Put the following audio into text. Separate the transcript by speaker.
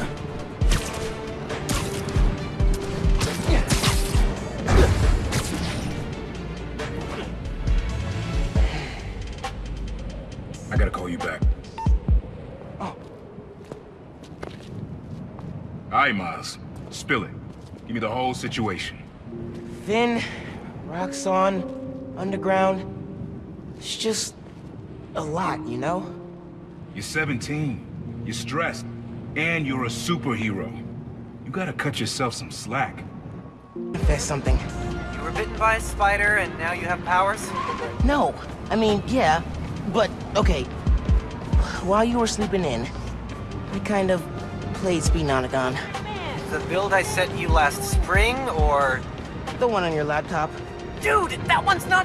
Speaker 1: I gotta call you back. Oh. All right, Miles. Spill it. Give me the whole situation.
Speaker 2: Phin, Roxxon, Underground. It's just... a lot, you know?
Speaker 1: You're 17. You're stressed. And you're a superhero. You gotta cut yourself some slack.
Speaker 2: Confess something.
Speaker 3: You were bitten by a spider and now you have powers?
Speaker 2: No, I mean, yeah, but okay. While you were sleeping in, I kind of played Speed Nonagon.
Speaker 3: The build I sent you last spring, or...
Speaker 2: The one on your laptop.
Speaker 3: Dude, that one's not